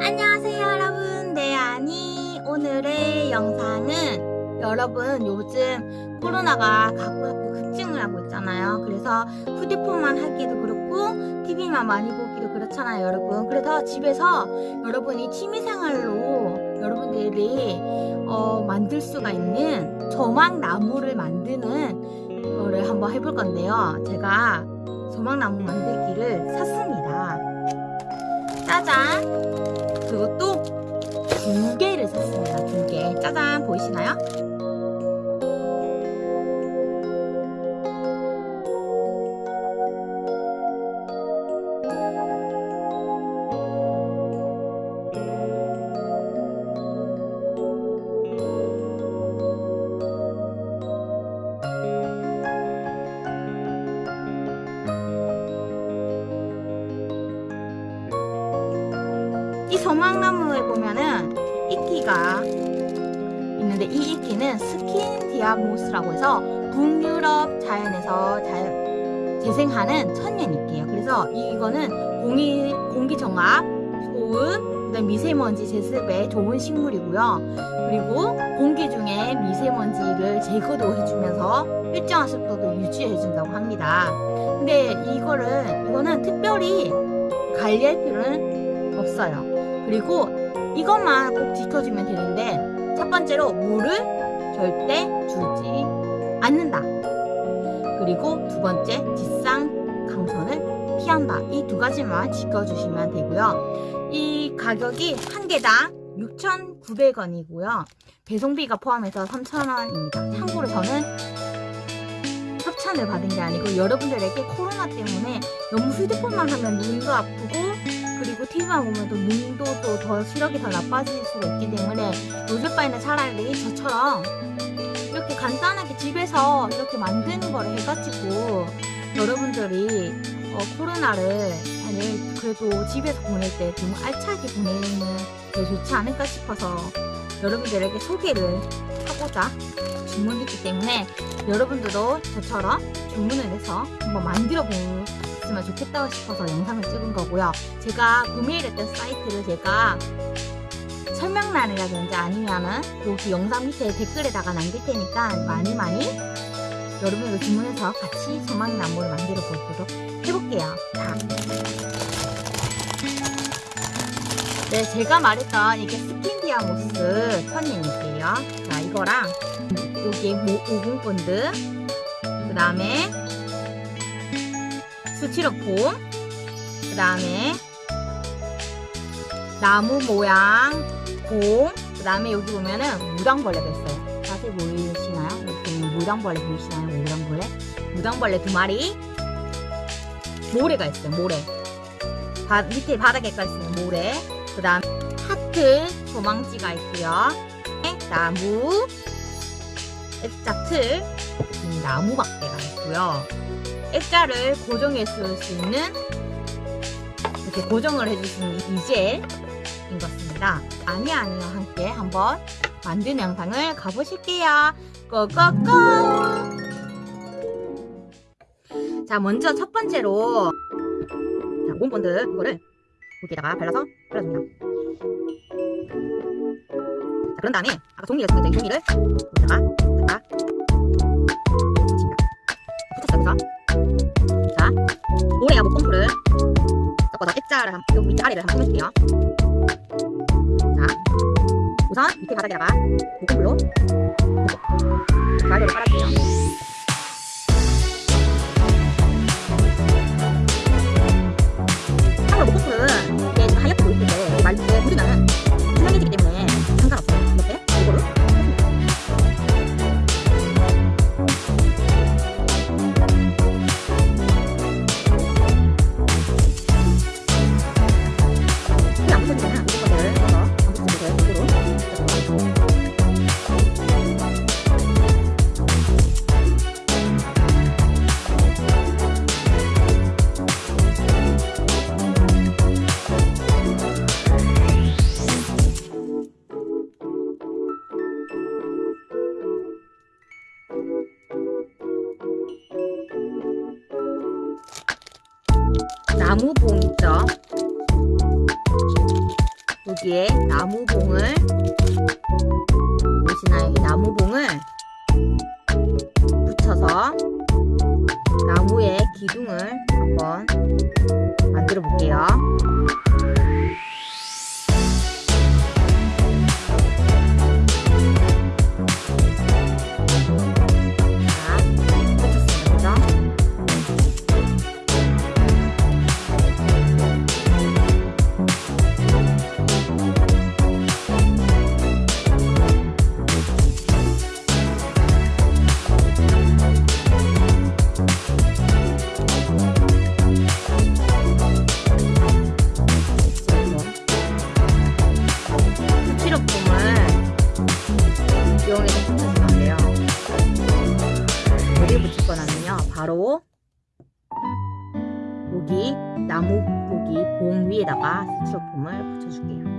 안녕하세요 여러분. 네 아니 오늘의 영상은 여러분 요즘 코로나가 각 학교 급증을 하고 있잖아요. 그래서 휴대폰만 하기도 그렇고 TV만 많이 보기도 그렇잖아요 여러분. 그래서 집에서 여러분이 취미생활로 여러분들이 어, 만들 수가 있는 조망나무를 만드는 거를 한번 해볼 건데요. 제가 조망나무 만들기를 샀습니다 짜잔 그것도 두 개를 샀습니다 두개 짜잔 보이시나요? 이 소망나무에 보면은 이끼가 있는데 이 이끼는 Scandia moss라고 해서 북유럽 자연에서 자, 자생하는 천연 이끼예요. 그래서 이거는 공기, 공기 정화, 소음, 그다음 미세먼지 제습에 좋은 식물이고요. 그리고 공기 중에 미세먼지를 제거도 해주면서 일정한 습도도 유지해준다고 합니다. 근데 이거를 이거는 특별히 관리할 필요는 없어요. 그리고 이것만 꼭 지켜주면 되는데 첫 번째로 물을 절대 주지 않는다. 그리고 두 번째 지상 강선을 피한다. 이 두 가지만 지켜주시면 되고요. 이 가격이 한 개당 6,900원이고요. 배송비가 포함해서 3,000원입니다. 참고로 저는 협찬을 받은 게 아니고 여러분들에게 코로나 때문에 너무 휴대폰만 하면 눈도 아프고 그리고 TV만 보면 또 눈도 또 더 시력이 더 나빠질 수가 있기 때문에 요즘 바에는 차라리 저처럼 이렇게 간단하게 집에서 이렇게 만드는 거를 해가지고 여러분들이 어, 코로나를 잘 그래도 집에서 보낼 때 좀 알차게 보내는 게 좋지 않을까 싶어서 여러분들에게 소개를 하고자 주문했기 때문에 여러분들도 저처럼 주문을 해서 한번 만들어 보시면 좋겠다고 싶어서 영상을 찍은 거고요. 제가 구매를 했던 사이트를 제가 설명란이라든지 아니면은 여기 영상 밑에 댓글에다가 남길 테니까 많이 많이 여러분들 주문해서 같이 소망나무를 만들어 보도록 해볼게요. 자. 네, 제가 말했던 이게 Scandia moss 천연 이끼예요. 자, 이거랑 여기 오공 본드. 그 다음에 스티로폼 그 다음에 나무 모양 곰 그 다음에 여기 보면은 무당벌레가 있어요. 자세히 보이시나요? 여기 무당벌레 보이시나요? 무당벌레? 무당벌레 두 마리. 모래가 있어요 모래. 바, 밑에 바닥에까지 있는 모래. 그 다음 하트 조망지가 있고요. 나무 액자 틀 음, 나무 막대가 있고요. 액자를 고정해 쓸수 있는 이렇게 고정을 있는 이젤인 것입니다. 아니 아니요. 함께 한번 만드는 영상을 가보실게요. 고고고! 자 먼저 첫 번째로 자 몬본드 이거를 여기에다가 발라서 발라줍니다 자 그런 다음에 아까 종이를 이 종이를 여기다가 갖다 붙였습니다. 붙였어요 자 모래와 목공풀을 섞어서 액자를 한, 여기 밑에 아래를 한번 꾸며줄게요. 자 우선 밑에 바닥에다가 목공풀로. 가위로 깔아줄게요 나무 봉 있죠 여기에 나무봉을 보시나요? 이 나무봉을 붙여서 나무의 기둥을 한번 만들어 볼게요. 여기 나무 여기 봉 위에다가 스티로폼을 붙여줄게요.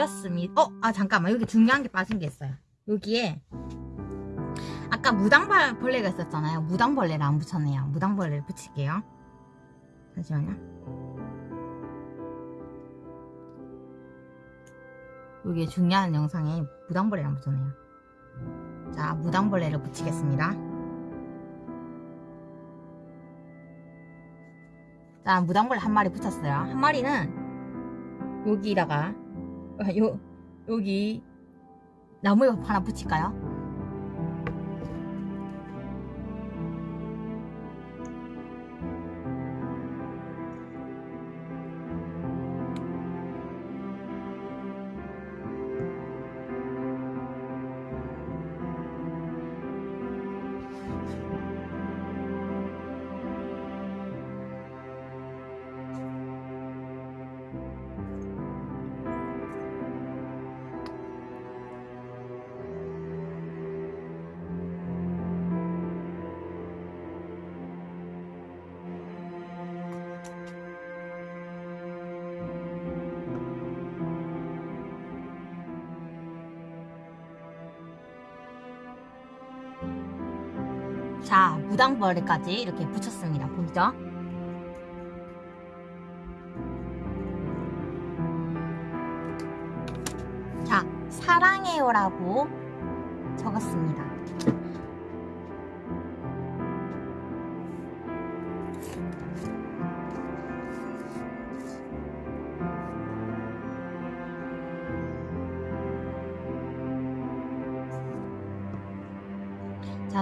되었습니다. 어, 아 잠깐만 여기 중요한 게 빠진 게 있어요. 여기에 아까 무당벌레가 있었잖아요. 무당벌레를 안 붙였네요. 무당벌레를 붙일게요. 잠시만요. 여기 중요한 영상에 무당벌레를 안 붙였네요. 자, 무당벌레를 붙이겠습니다. 자, 무당벌레 한 마리 붙였어요. 한 마리는 여기다가 어, 요 여기 나무에 하나 붙일까요? 자, 무당벌레까지 이렇게 붙였습니다. 보이죠? 자, 사랑해요라고 적었습니다.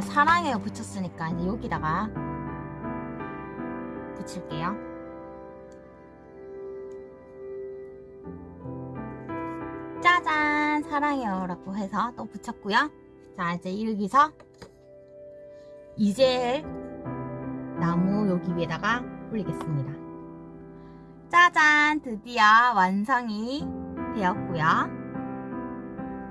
사랑해요 붙였으니까 이제 여기다가 붙일게요. 짜잔! 사랑해요 라고 해서 또 붙였고요. 자, 이제 여기서 이젤 나무 여기 위에다가 올리겠습니다. 짜잔! 드디어 완성이 되었고요.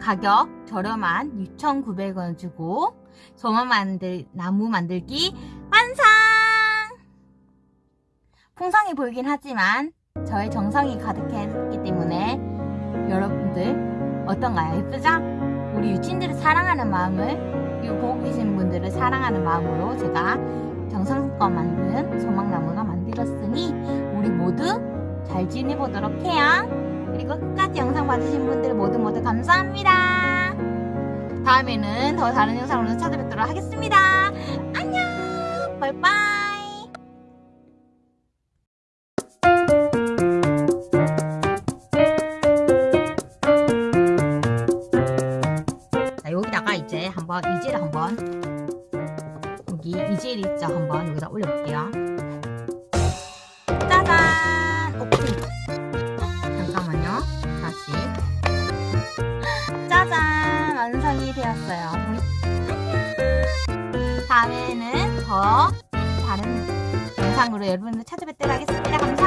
가격 저렴한 6,900원 주고 조만 만들 나무 만들기 완성! 풍성해 보이긴 하지만 저의 정성이 가득했기 때문에 여러분들 어떤가요? 예쁘죠? 우리 유치인들을 사랑하는 마음을 이 보고 계신 분들을 사랑하는 마음으로 제가 정성껏 만든 소망나무가 만들었으니 우리 모두 잘 지내보도록 해요. 그리고 끝까지 영상 봐주신 분들 모두 모두 감사합니다. 다음에는 더 다른 영상으로 찾아뵙도록 하겠습니다. 안녕! 여기다가 이제 한번 이젤을 한번 여기 이젤 있죠? 한번 여기다 올려볼게요. 완성이 되었어요. 다음에는 더 다른 영상으로 여러분들 찾아뵙도록 하겠습니다. 감사합니다.